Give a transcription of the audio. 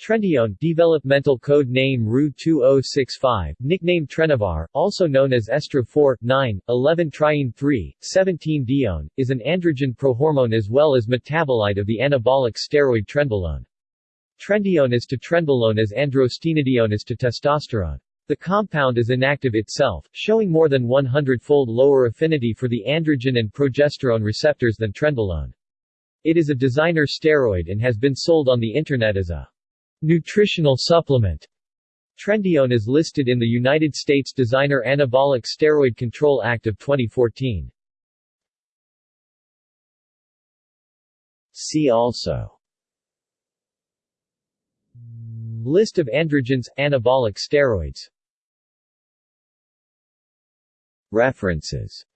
Trendione developmental code name RU2065, nickname Trenavar, also known as Estra 4, 9, 11 triene 3, 17 dione, is an androgen prohormone as well as metabolite of the anabolic steroid trenbolone. Trendione is to trenbolone as androstenedione is to testosterone. The compound is inactive itself, showing more than 100-fold lower affinity for the androgen and progesterone receptors than trenbolone. It is a designer steroid and has been sold on the Internet as a Nutritional supplement. Trendione is listed in the United States Designer Anabolic Steroid Control Act of 2014. See also. List of androgens, anabolic steroids. References